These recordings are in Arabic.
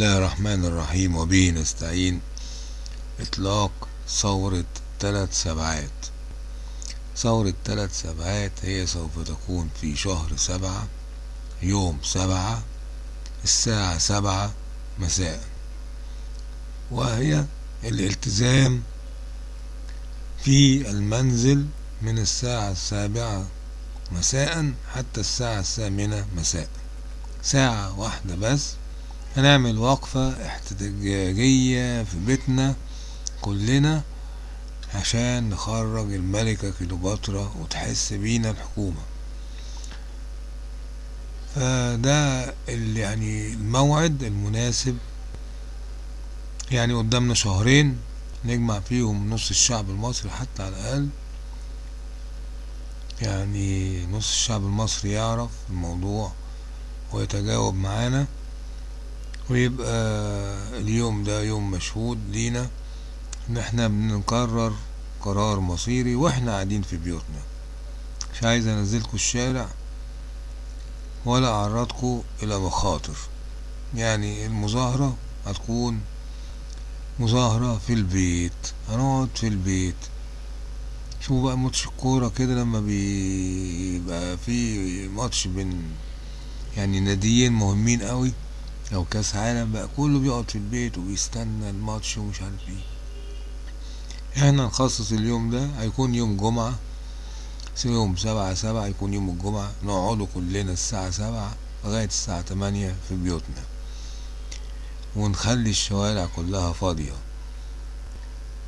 الله الرحمن الرحيم وبه نستعين إطلاق ثورة ثلاث سبعات ثورة ثلاث سبعات هي سوف تكون في شهر سبعة يوم سبعة الساعة سبعة مساء وهي الالتزام في المنزل من الساعة السابعة مساء حتى الساعة الثامنة مساء ساعة واحدة بس هنعمل وقفة احتجاجية في بيتنا كلنا عشان نخرج الملكة كليوباترا وتحس بينا الحكومة. فده اللي يعني الموعد المناسب. يعني قدامنا شهرين نجمع فيهم نص الشعب المصري حتى على الأقل. يعني نص الشعب المصري يعرف الموضوع ويتجاوب معانا. ويبقى اليوم ده يوم مشهود لينا. إن إحنا بنقرر قرار مصيري وإحنا قاعدين في بيوتنا. مش عايز انزلكوا الشارع ولا اعرضكوا إلى مخاطر. يعني المظاهرة هتكون مظاهرة في البيت هنقعد في البيت. شوفوا بقى ماتش الكورة كده لما بيبقى في ماتش بين يعني ناديين مهمين قوي. أو كاس عالم بقى كله بيقعد في البيت وبيستنى الماتش ومش عارف إيه. إحنا نخصص اليوم ده هيكون يوم جمعة يوم سبعة سبعة يكون يوم الجمعة نقعدوا كلنا الساعة سبعة لغاية الساعة تمانية في بيوتنا. ونخلي الشوارع كلها فاضية.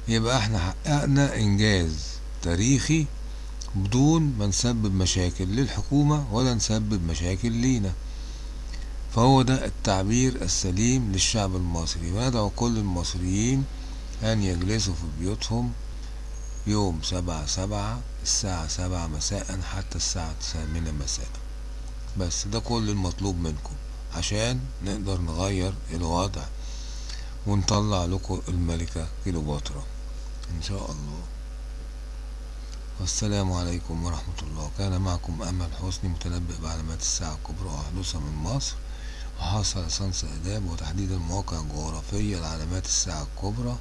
يبقى إحنا حققنا إنجاز تاريخي بدون ما نسبب مشاكل للحكومة ولا نسبب مشاكل لينا. فهو ده التعبير السليم للشعب المصري. وندعو كل المصريين؟ أن يجلسوا في بيوتهم يوم سبعة سبعة الساعة سبعة مساء حتى الساعة الثامنة مساء. بس ده كل المطلوب منكم عشان نقدر نغير الوضع ونطلع لكم الملكة كليوباترا إن شاء الله. والسلام عليكم ورحمة الله. كان معكم أمل حسني متنبئ بعلامات الساعة الكبرى وحدوثها من مصر. وحاصل ليسانس آداب وتحديد المواقع الجغرافية لعلامات الساعة الكبرى.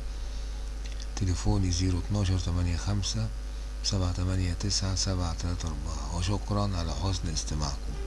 تليفوني زيرو اتناشر تمانية خمسة سبعة تمانية تسعة سبعة تلاتة أربعة. وشكرا على حسن استماعكم.